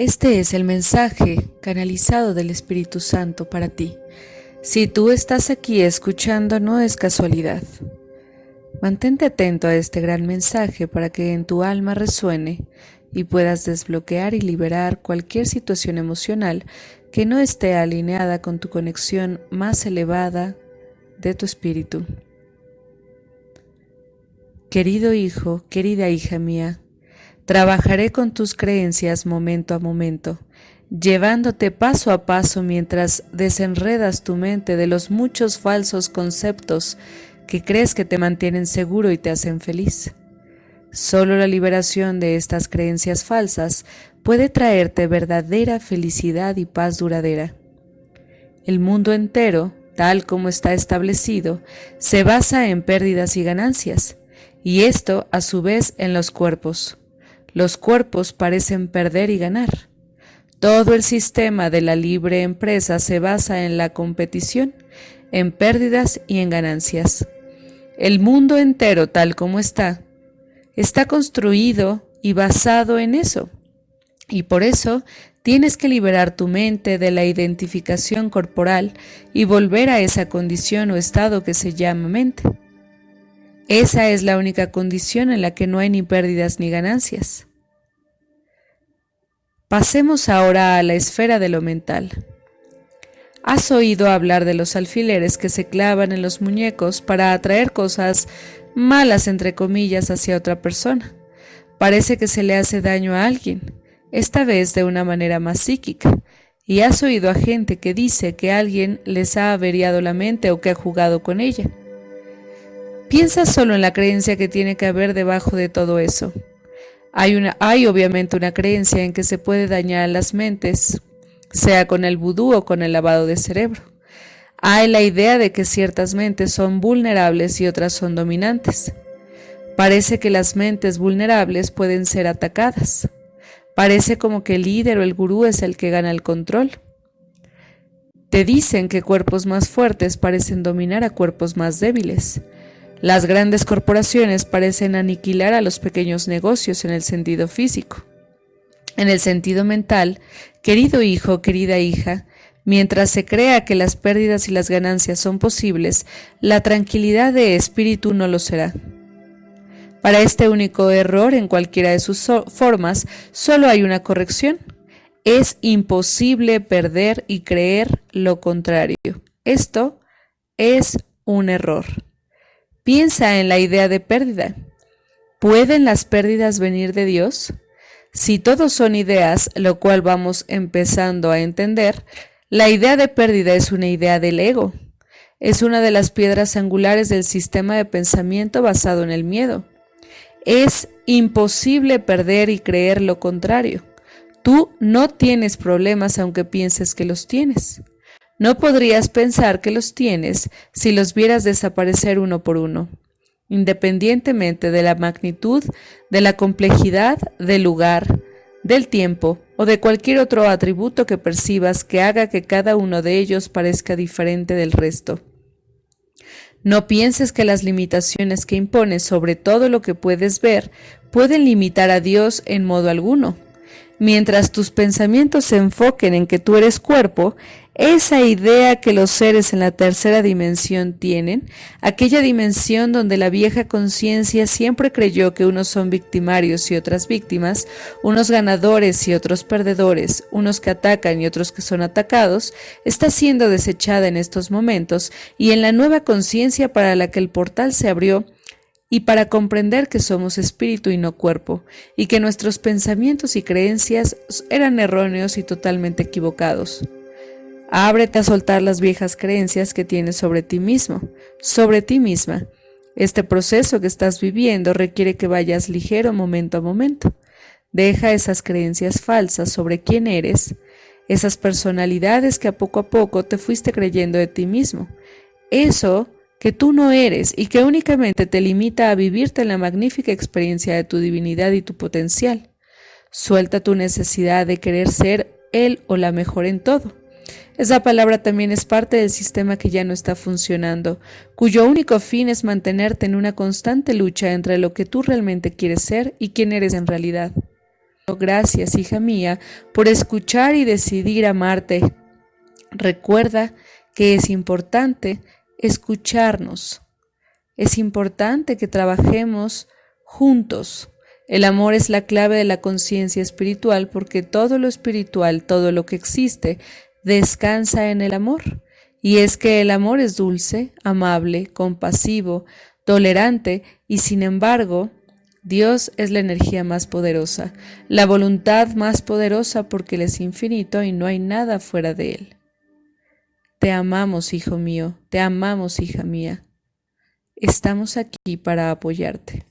Este es el mensaje canalizado del Espíritu Santo para ti. Si tú estás aquí escuchando no es casualidad. Mantente atento a este gran mensaje para que en tu alma resuene y puedas desbloquear y liberar cualquier situación emocional que no esté alineada con tu conexión más elevada de tu espíritu. Querido hijo, querida hija mía, Trabajaré con tus creencias momento a momento, llevándote paso a paso mientras desenredas tu mente de los muchos falsos conceptos que crees que te mantienen seguro y te hacen feliz. Solo la liberación de estas creencias falsas puede traerte verdadera felicidad y paz duradera. El mundo entero, tal como está establecido, se basa en pérdidas y ganancias, y esto a su vez en los cuerpos. Los cuerpos parecen perder y ganar. Todo el sistema de la libre empresa se basa en la competición, en pérdidas y en ganancias. El mundo entero tal como está, está construido y basado en eso. Y por eso tienes que liberar tu mente de la identificación corporal y volver a esa condición o estado que se llama mente. Esa es la única condición en la que no hay ni pérdidas ni ganancias. Pasemos ahora a la esfera de lo mental. ¿Has oído hablar de los alfileres que se clavan en los muñecos para atraer cosas malas, entre comillas, hacia otra persona? Parece que se le hace daño a alguien, esta vez de una manera más psíquica. Y has oído a gente que dice que alguien les ha averiado la mente o que ha jugado con ella. Piensa solo en la creencia que tiene que haber debajo de todo eso. Hay, obviamente una creencia en que se puede dañar a las mentes, sea con el vudú o con el lavado de cerebro. Hay la idea de que ciertas mentes son vulnerables y otras son dominantes. Parece que las mentes vulnerables pueden ser atacadas. Parece como que el líder o el gurú es el que gana el control. Te dicen que cuerpos más fuertes parecen dominar a cuerpos más débiles. Las grandes corporaciones parecen aniquilar a los pequeños negocios en el sentido físico. En el sentido mental, querido hijo, querida hija, mientras se crea que las pérdidas y las ganancias son posibles, la tranquilidad de espíritu no lo será. Para este único error en cualquiera de sus formas, solo hay una corrección. Es imposible perder y creer lo contrario. Esto es un error. Piensa en la idea de pérdida. ¿Pueden las pérdidas venir de Dios? Si todos son ideas, lo cual vamos empezando a entender, la idea de pérdida es una idea del ego. Es una de las piedras angulares del sistema de pensamiento basado en el miedo. Es imposible perder y creer lo contrario. Tú no tienes problemas aunque pienses que los tienes. No podrías pensar que los tienes si los vieras desaparecer uno por uno, independientemente de la magnitud, de la complejidad, del lugar, del tiempo o de cualquier otro atributo que percibas que haga que cada uno de ellos parezca diferente del resto. No pienses que las limitaciones que impones sobre todo lo que puedes ver pueden limitar a Dios en modo alguno. Mientras tus pensamientos se enfoquen en que tú eres cuerpo, esa idea que los seres en la tercera dimensión tienen, aquella dimensión donde la vieja conciencia siempre creyó que unos son victimarios y otras víctimas, unos ganadores y otros perdedores, unos que atacan y otros que son atacados, está siendo desechada en estos momentos y en la nueva conciencia para la que el portal se abrió, y para comprender que somos espíritu y no cuerpo, y que nuestros pensamientos y creencias eran erróneos y totalmente equivocados. Ábrete a soltar las viejas creencias que tienes sobre ti mismo, sobre ti misma. Este proceso que estás viviendo requiere que vayas ligero momento a momento. Deja esas creencias falsas sobre quién eres, esas personalidades que a poco a poco te fuiste creyendo de ti mismo. Eso que tú no eres y que únicamente te limita a vivirte en la magnífica experiencia de tu divinidad y tu potencial. Suelta tu necesidad de querer ser él o la mejor en todo. Esa palabra también es parte del sistema que ya no está funcionando, cuyo único fin es mantenerte en una constante lucha entre lo que tú realmente quieres ser y quién eres en realidad. gracias, hija mía, por escuchar y decidir amarte. Recuerda que es importante escucharnos. Es importante que trabajemos juntos. El amor es la clave de la conciencia espiritual porque todo lo espiritual, todo lo que existe, descansa en el amor. Y es que el amor es dulce, amable, compasivo, tolerante y sin embargo, Dios es la energía más poderosa, la voluntad más poderosa porque Él es infinito y no hay nada fuera de Él. Te amamos, hijo mío, te amamos, hija mía. Estamos aquí para apoyarte.